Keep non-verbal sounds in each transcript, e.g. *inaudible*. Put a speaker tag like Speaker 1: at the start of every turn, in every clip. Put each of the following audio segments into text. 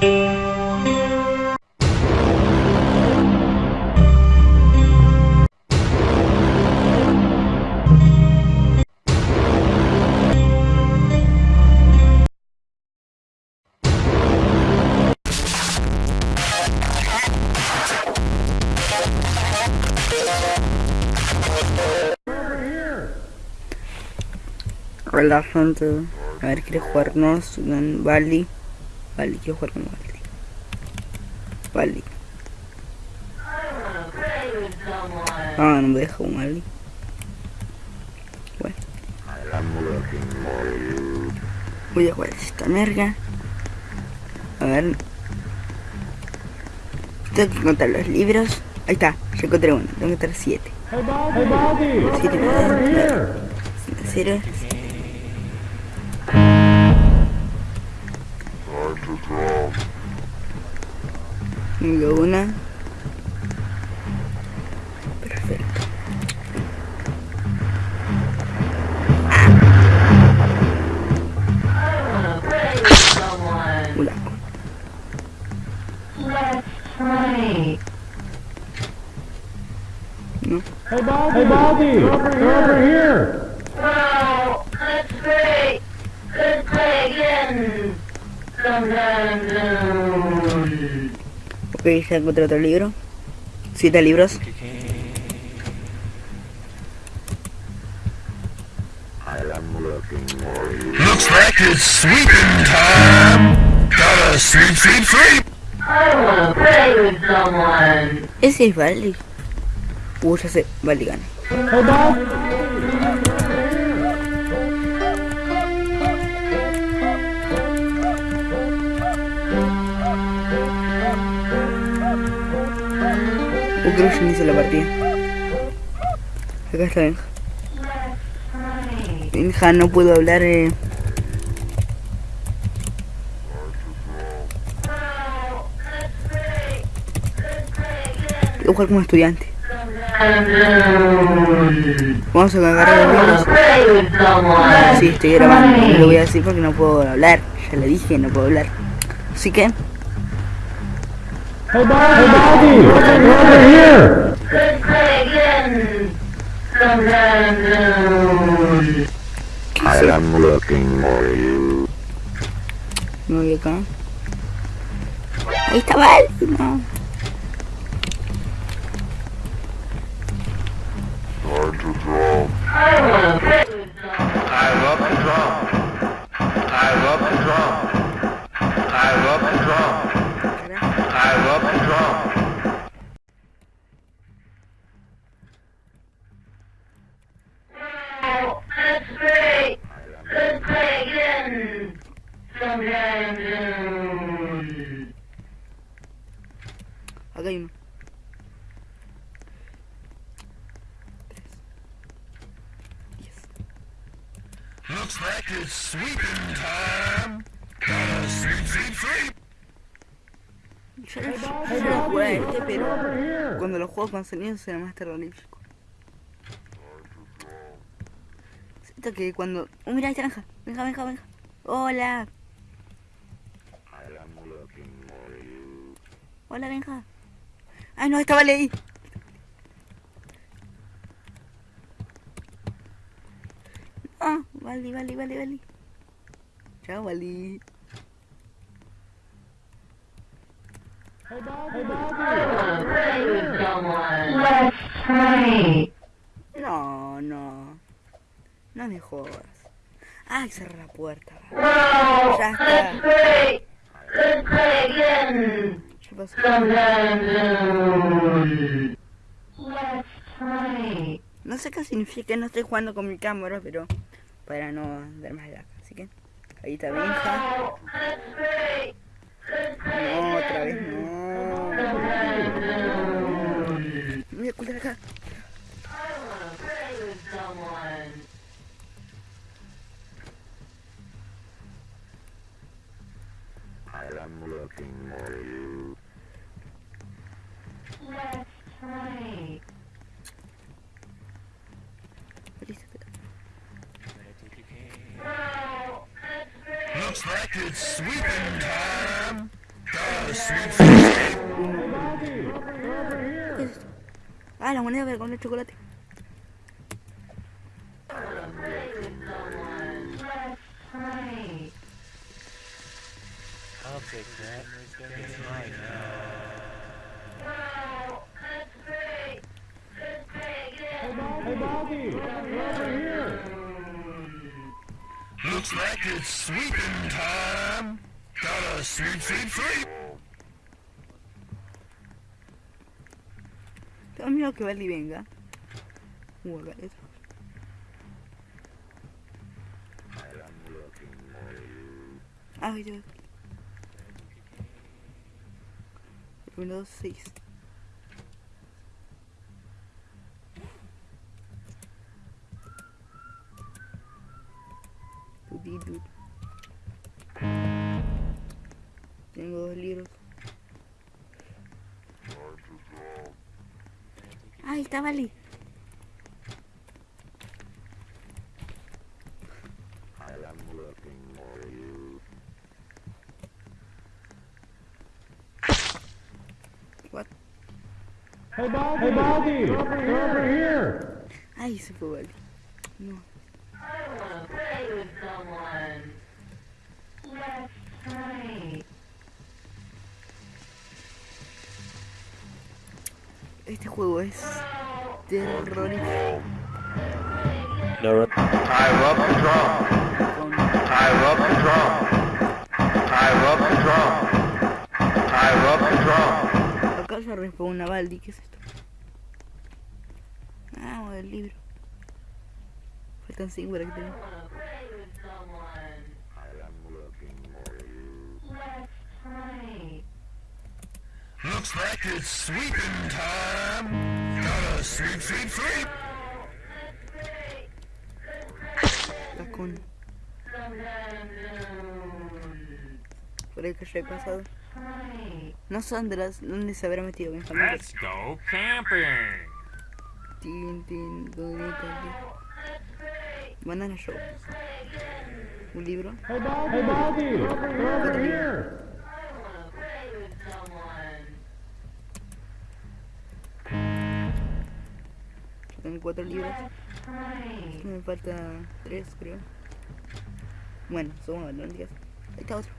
Speaker 1: Hola gente, a ver, quiere jugarnos con Bali. Bali, quiero jugar con Bali. Bali. Ah, no me deja con Bali. Bueno. Voy a jugar esta merga. A ver. Tengo que encontrar los libros. Ahí está, ya encontré uno. Tengo que encontrar siete. Siete
Speaker 2: Over here!
Speaker 1: Cero. Tengo una. Perfecto. Hola. No.
Speaker 2: Hey, Bob, hey Bobby! Over here! Over here!
Speaker 3: Wow, that's great. Let's play again. Sometime soon.
Speaker 1: Ok, ya encontré otro libro. Siete libros.
Speaker 4: Looks like it's sweeping time. Gotta sweep, sweep, sweep.
Speaker 3: I wanna play with someone.
Speaker 1: Ese es Bali. Uh, ya sé, Bali gana. Creo que la partida. Acá está Benja. Benja, no puedo hablar. Eh. Voy a jugar como estudiante. Vamos a agarrar los. Sí, estoy grabando. Lo voy a decir porque no puedo hablar. Ya le dije, no puedo hablar. Así que,
Speaker 2: Hey, Bob, hey Bobby! Over here!
Speaker 3: Let's play again. Sometime.
Speaker 4: I am looking for you.
Speaker 1: me voy acá. Ahí está Bali. No.
Speaker 4: Time to draw.
Speaker 3: I wanna play.
Speaker 4: I love to draw. I love to draw.
Speaker 1: Juego con sonido será más terrorífico. Siento que cuando... Oh, mira, está Benja. Benja, Benja, Benja. Hola. Hola, Benja. Ay, no, estaba ahí. Ah, vale, vale, vale, vale. Chao, vale. No, no. No me jodas. Ay, cerré la puerta.
Speaker 3: Great. Let's play. Let's play.
Speaker 1: No sé qué significa, no estoy jugando con mi cámara, pero para no dar más lag. Así que ahí está Benja. No, otra vez
Speaker 3: again.
Speaker 1: no.
Speaker 3: Sometime soon.
Speaker 1: Me voy a ocultar acá.
Speaker 3: I wanna play with someone.
Speaker 4: I am looking for you.
Speaker 3: Let's play.
Speaker 1: Listo, ¿qué tal?
Speaker 3: Wow, that's great.
Speaker 4: Looks like it's sweeping time.
Speaker 1: Ah, la moneda para comer chocolate.
Speaker 5: I'll take that. It's mine
Speaker 2: Hey, Bobby, over here.
Speaker 4: Looks like it's sweeping time. Gotta sweep, sweep, sweep.
Speaker 1: Tengo miedo que Bali venga. Uh, acá hay otro. Ah, ya. Windows 6. Tudidu. Tengo dos libros. Ahí está Bali. What?
Speaker 2: Hey, Bobby, hey, Bobby, over here.
Speaker 1: Ahí se fue Bali. No. Este juego es terrorífico.
Speaker 4: I love the drum. I love the drum. I love the drum. I love the drum.
Speaker 1: Acá se respawn una Baldi, ¿qué es esto? Ah, el libro. Faltan 5 para que tenga.
Speaker 3: wanna play with someone. Let's play.
Speaker 4: Looks like it's sweeping time. Gotta sweep, sweep, sweep.
Speaker 1: Por el que yo he pasado. No sé dónde, las- dónde se habrá metido Benjamín.
Speaker 6: Let's go camping.
Speaker 1: Tin, tin. Banana Show. Un libro.
Speaker 2: Hey, Bobby, hey, Bobby, over here.
Speaker 1: Cuatro libros. Me falta tres, creo. Bueno, somos digas. Ahí está otro.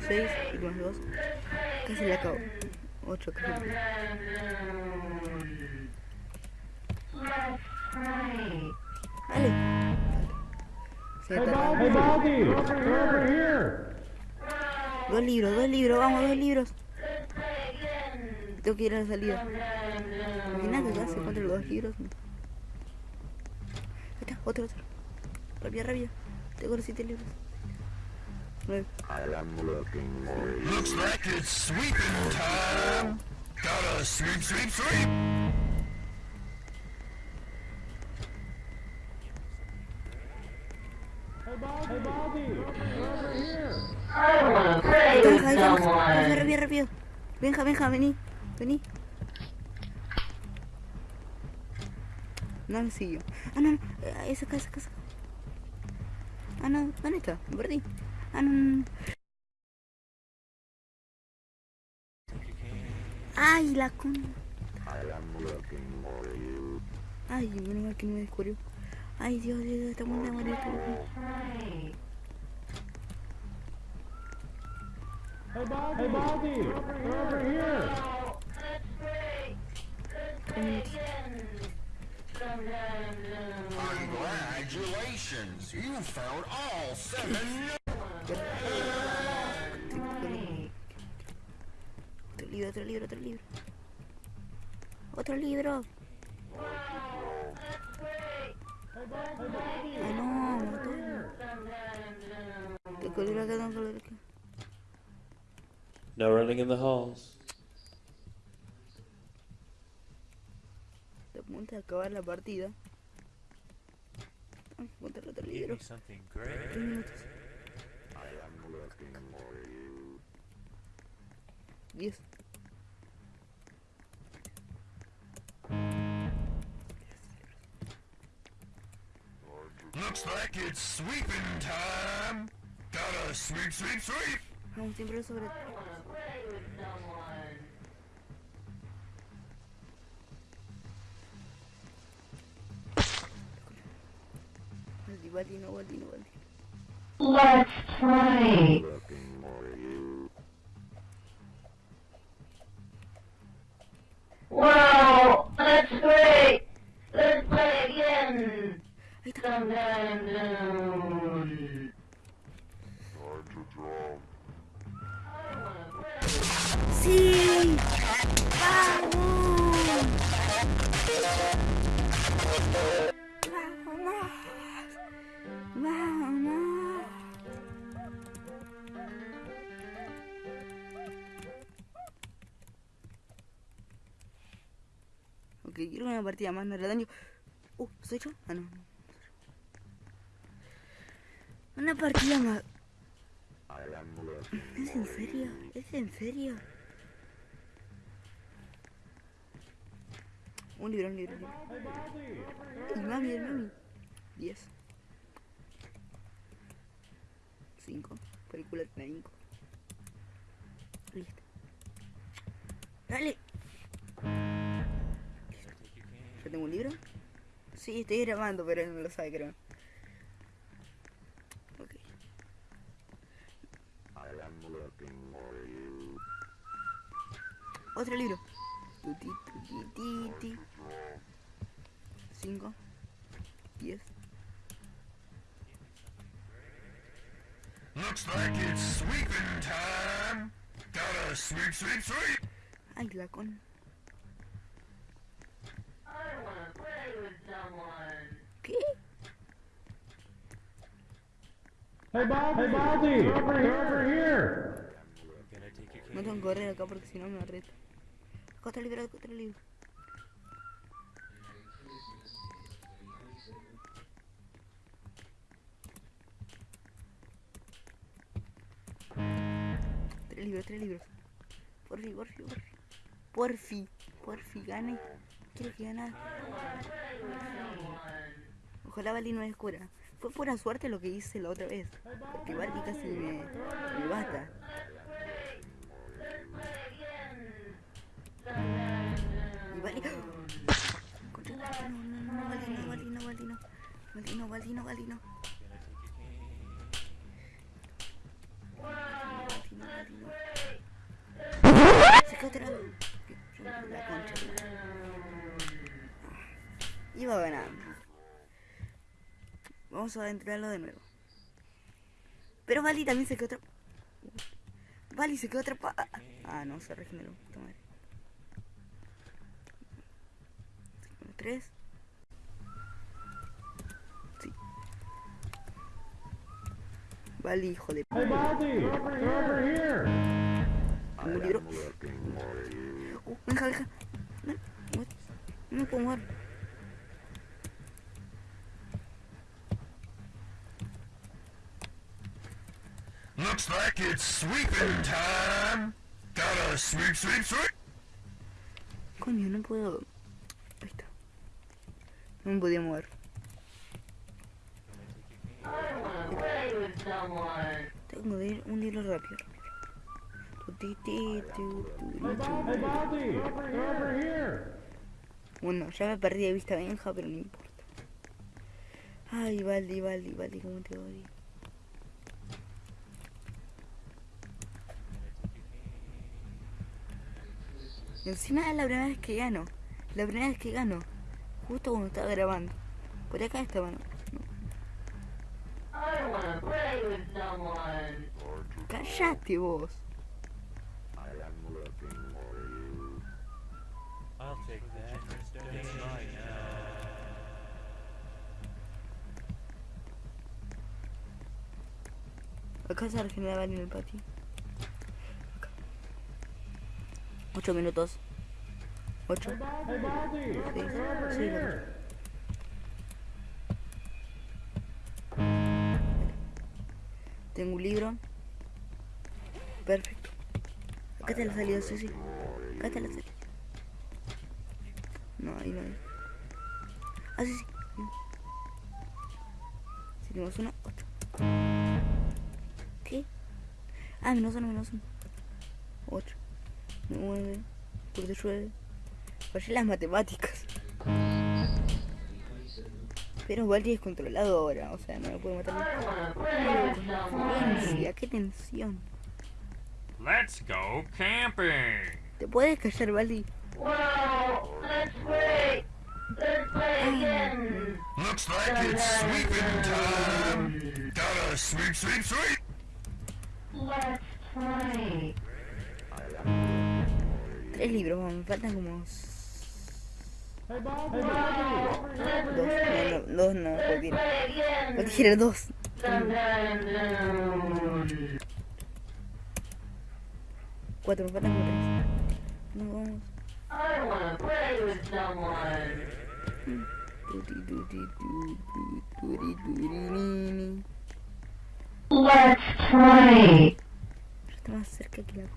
Speaker 1: Seis y más dos. Casi le acabo. Ocho, casi. Dale. Se. Dos libros, dos libros, vamos, dos libros. Tengo que ir a la salida. Los dos está, otro, otro. Rápido, rápido. Tengo los siete libros. Nueve.
Speaker 4: Looks like it's sweeping time. Gotta sweep, sweep, sweep.
Speaker 2: Hey, Bobby, hey, Bobby, over here.
Speaker 3: I someone.
Speaker 1: Benja, Benja, vení. Vení. No me siguió. Ah, no, no. eh, Esa casa, casa. Ah, no. ¿Dónde está? Me perdí. Ah, no. Ay, la con. Ay, menos mal que no me descubrió. Ay, Dios, Dios, esta mundo amarillo.
Speaker 2: Hey, Bobby, hey, Bobby, over here.
Speaker 4: Congratulations, you found all seven.
Speaker 1: Otro libro, otro libro, otro libro. Ah, otro libro. Ay, no, me mató. Te colgué acá, tengo que colgar acá.
Speaker 5: No running in the halls.
Speaker 1: Apunta a acabar la partida. Encontrar otro libro. minutos. Diez.
Speaker 4: Looks like it's sweeping time. Gotta sweep, sweep, sweep.
Speaker 1: Vamos siempre sobre. Baldi, Baldi, no, Baldi, no, Baldi.
Speaker 3: Let's play.
Speaker 1: Ok, quiero una partida más, no le daño. Uh, ¿soy yo? Ah, no. Una partida más. ¿Es en serio? ¿Es en serio? Un libro, un libro. El mami, el mami. 10. 5. Película 5. Listo. Dale. Tengo un libro? Sí, estoy grabando, pero él no lo sabe, creo. Ok. Otro libro. 5. 10.
Speaker 4: Looks like it's sweeping time. Gotta sweep, sweep, sweep.
Speaker 1: Ay, la con.
Speaker 3: I wanna play with someone.
Speaker 1: ¿Qué?
Speaker 2: Hey, Bob, hey, Baldy, over here, over here.
Speaker 5: Take your
Speaker 1: No tengo que correr acá porque si no me arresto. Acá está el libro, acá está el libro. Tres libros, tres libros. Porfi, porfi, porfi. Porfi, porfi, gane. Quiero que ganar. Ojalá Bali no descubra. Fue pura suerte lo que hice la otra vez. Porque Bali casi me, me mata. Y. Contra- No, no, no, otra. Iba ganando. Vamos a entrarlo de nuevo. Pero Bali también se quedó atrapado. Bali se quedó atrapado. Ah, no, se regeneró. Madre. Tres. Sí. Bali, hijo de...
Speaker 2: Hey, Baldy, over, here.
Speaker 1: Un libro. Uh, deja, deja. No, no, no me puedo mover.
Speaker 4: Looks like it's sweeping time. Gotta sweep, sweep, sweep.
Speaker 1: Coño, no puedo. Ahí está. No me podía mover.
Speaker 3: I wanna play with someone.
Speaker 1: Tengo que ir un libro rápido. Bueno, ya me perdí de vista Benja, pero no importa. Ay, Valdi, Valdi, Valdi, cómo te odio. Encima es la primera vez que gano. La primera vez que gano. Justo cuando estaba grabando. Por acá. No.
Speaker 3: Play with someone.
Speaker 1: Cállate vos. Acá se regenera Valdi en el patio. 8 minutos.
Speaker 2: 8.
Speaker 1: Sí,
Speaker 2: sí,
Speaker 1: Tengo un libro. Perfecto. Acá está la salida, sí, sí. Acá está la salida. No, ahí no hay. Ah, sí, sí. Si tenemos una, otra. ¿Qué? Ah, menos uno, menos uno. Ocho. 9, porque llueve. Fallé las matemáticas. Pero Baldi es controlado ahora, o sea, no me puede matar.
Speaker 3: Play.
Speaker 1: Tensia, qué tensión.
Speaker 6: Let's go camping.
Speaker 1: ¿Te puedes callar, Baldi?
Speaker 3: Wow, that's great. Let's play again.
Speaker 4: Looks like it's sweeping time. Gotta sweep, sweep, sweep.
Speaker 3: Let's play.
Speaker 1: Tres libros, vamos, me faltan como dos. No, no, dos no, cualquiera. Cualquiera, dos. Cuatro, me faltan como tres. No, vamos.
Speaker 3: Let's play.
Speaker 1: Está más cerca que la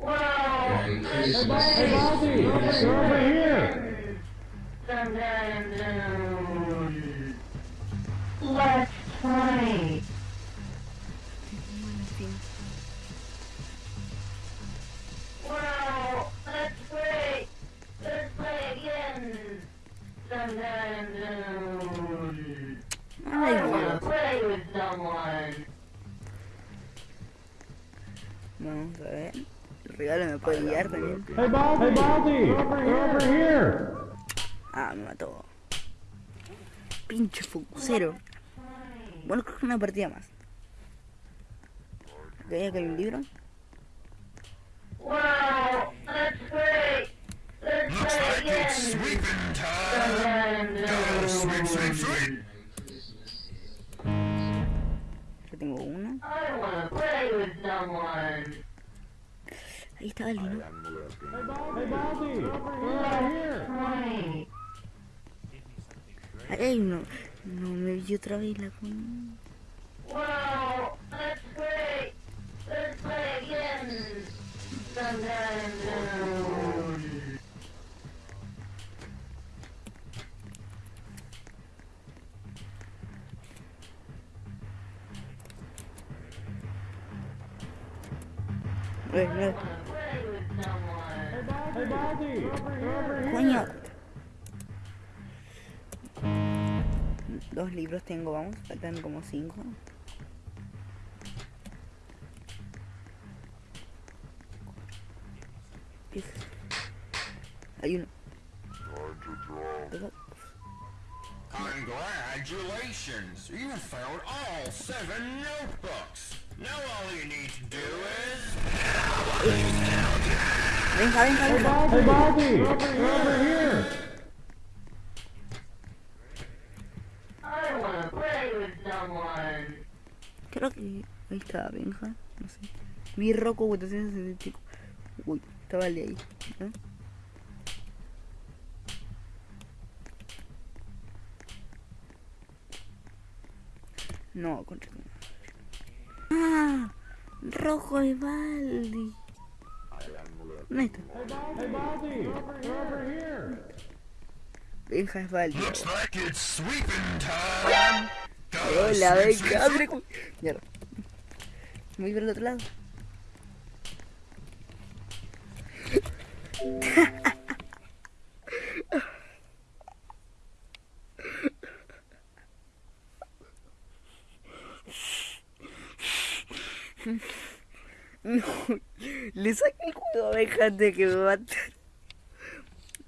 Speaker 1: co-
Speaker 3: Wow,
Speaker 2: Hey, Baldy! You're over here!
Speaker 3: sometime soon. Let's play.
Speaker 1: También.
Speaker 2: Hey, Baldy! Hey! You're over here!
Speaker 1: Ah, me mató. Pinche focusero. Bueno, creo que una partida más. Ok, acá hay un libro.
Speaker 3: Wow. Let's
Speaker 4: Looks
Speaker 3: play
Speaker 4: like
Speaker 3: again.
Speaker 4: it's sweeping time. Sweep, sweep, sweep.
Speaker 1: Yo tengo uno.
Speaker 3: I wanna play with someone.
Speaker 1: Ahí está el ¿no?
Speaker 2: Hey!
Speaker 3: Play.
Speaker 1: Hay uno. No me vi otra vez la con.
Speaker 3: Wow, that's great. Let's play again.
Speaker 1: Eh, no.
Speaker 3: Wanna play with someone.
Speaker 2: Hey, Baldy! You're over here!
Speaker 1: Coño. Dos libros tengo, vamos. Faltan como cinco. ¿Qué es? Hay uno.
Speaker 4: Congratulations! You found all seven notebooks. Now all you need to do is...
Speaker 1: Venga, venga, venga.
Speaker 2: Hey, over here!
Speaker 3: I wanna play with someone.
Speaker 1: Creo que ahí está Benja, no sé. Vi Rocco 465. Uy, estaba el de ahí. ¿no? No, contra. Ah, rojo Baldi.
Speaker 2: Here!
Speaker 1: Benja es.
Speaker 4: Gotta
Speaker 1: Hola,
Speaker 4: sweep.
Speaker 1: abre. Mierda. Voy el otro lado. *laughs* No, le saqué el juego de que me maten.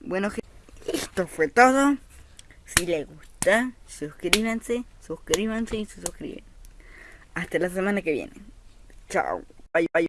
Speaker 1: Bueno, esto fue todo. Si les gusta, suscríbanse, suscríbanse y se. Hasta la semana que viene. Chao. Bye, bye.